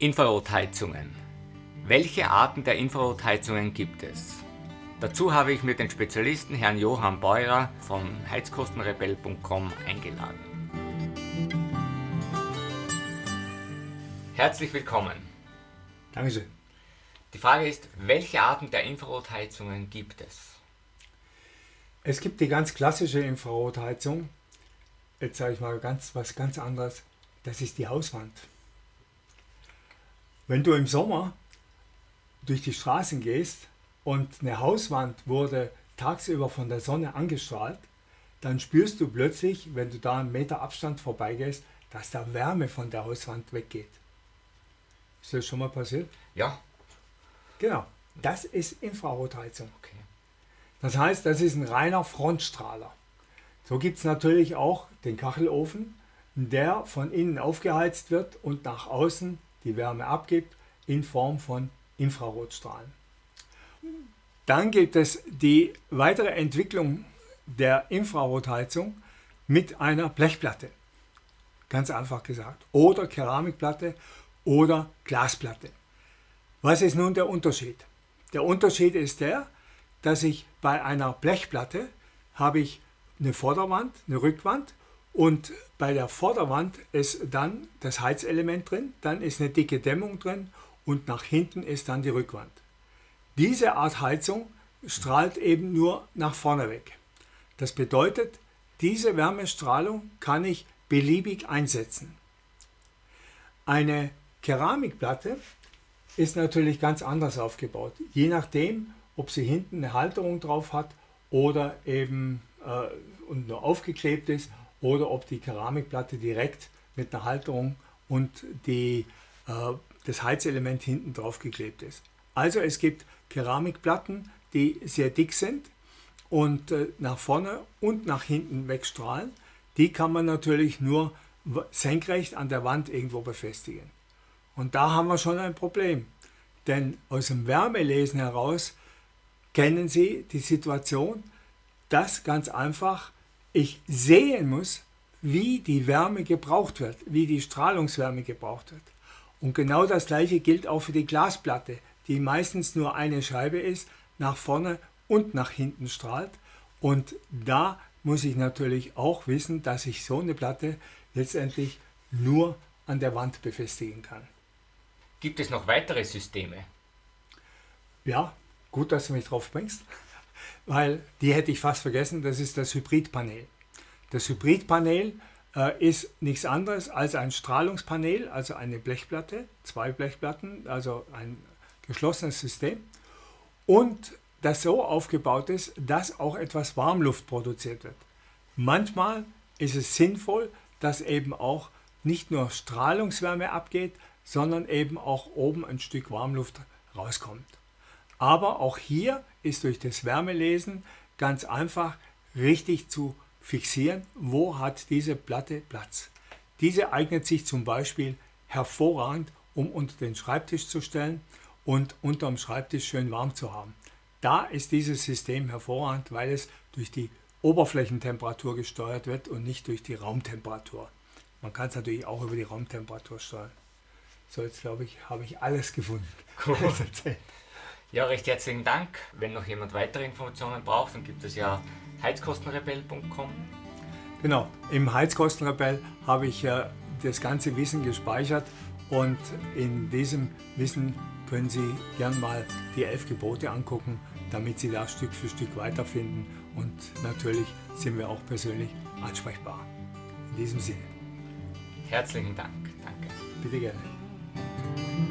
Infrarotheizungen. Welche Arten der Infrarotheizungen gibt es? Dazu habe ich mir den Spezialisten Herrn Johann Beurer von heizkostenrebell.com eingeladen. Herzlich willkommen. Dankeschön. Die Frage ist, welche Arten der Infrarotheizungen gibt es? Es gibt die ganz klassische Infrarotheizung. Jetzt sage ich mal ganz was ganz anderes. Das ist die Hauswand. Wenn du im Sommer durch die Straßen gehst und eine Hauswand wurde tagsüber von der Sonne angestrahlt, dann spürst du plötzlich, wenn du da einen Meter Abstand vorbeigehst, dass da Wärme von der Hauswand weggeht. Ist das schon mal passiert? Ja. Genau. Das ist Infrarotheizung. Okay. Das heißt, das ist ein reiner Frontstrahler. So gibt es natürlich auch den Kachelofen, der von innen aufgeheizt wird und nach außen die Wärme abgibt in Form von Infrarotstrahlen. Dann gibt es die weitere Entwicklung der Infrarotheizung mit einer Blechplatte. Ganz einfach gesagt. Oder Keramikplatte oder Glasplatte. Was ist nun der Unterschied? Der Unterschied ist der, dass ich bei einer Blechplatte habe ich eine Vorderwand, eine Rückwand und bei der Vorderwand ist dann das Heizelement drin, dann ist eine dicke Dämmung drin und nach hinten ist dann die Rückwand. Diese Art Heizung strahlt eben nur nach vorne weg. Das bedeutet, diese Wärmestrahlung kann ich beliebig einsetzen. Eine Keramikplatte ist natürlich ganz anders aufgebaut, je nachdem, ob sie hinten eine Halterung drauf hat oder eben äh, und nur aufgeklebt ist oder ob die Keramikplatte direkt mit einer Halterung und die, äh, das Heizelement hinten drauf geklebt ist. Also es gibt Keramikplatten, die sehr dick sind und äh, nach vorne und nach hinten wegstrahlen. Die kann man natürlich nur senkrecht an der Wand irgendwo befestigen. Und da haben wir schon ein Problem. Denn aus dem Wärmelesen heraus kennen Sie die Situation, dass ganz einfach ich sehen muss, wie die Wärme gebraucht wird, wie die Strahlungswärme gebraucht wird. Und genau das gleiche gilt auch für die Glasplatte, die meistens nur eine Scheibe ist, nach vorne und nach hinten strahlt. Und da muss ich natürlich auch wissen, dass ich so eine Platte letztendlich nur an der Wand befestigen kann. Gibt es noch weitere Systeme? Ja, gut, dass du mich drauf bringst weil die hätte ich fast vergessen, das ist das Hybridpanel. Das Hybridpanel äh, ist nichts anderes als ein Strahlungspanel, also eine Blechplatte, zwei Blechplatten, also ein geschlossenes System und das so aufgebaut ist, dass auch etwas Warmluft produziert wird. Manchmal ist es sinnvoll, dass eben auch nicht nur Strahlungswärme abgeht, sondern eben auch oben ein Stück Warmluft rauskommt. Aber auch hier ist durch das Wärmelesen ganz einfach richtig zu fixieren, wo hat diese Platte Platz. Diese eignet sich zum Beispiel hervorragend, um unter den Schreibtisch zu stellen und unter dem Schreibtisch schön warm zu haben. Da ist dieses System hervorragend, weil es durch die Oberflächentemperatur gesteuert wird und nicht durch die Raumtemperatur. Man kann es natürlich auch über die Raumtemperatur steuern. So, jetzt glaube ich, habe ich alles gefunden. Cool. Ja, recht herzlichen Dank. Wenn noch jemand weitere Informationen braucht, dann gibt es ja heizkostenrebell.com. Genau, im Heizkostenrebell habe ich ja das ganze Wissen gespeichert und in diesem Wissen können Sie gern mal die elf Gebote angucken, damit Sie da Stück für Stück weiterfinden und natürlich sind wir auch persönlich ansprechbar. In diesem Sinne. Herzlichen Dank. Danke. Bitte gerne.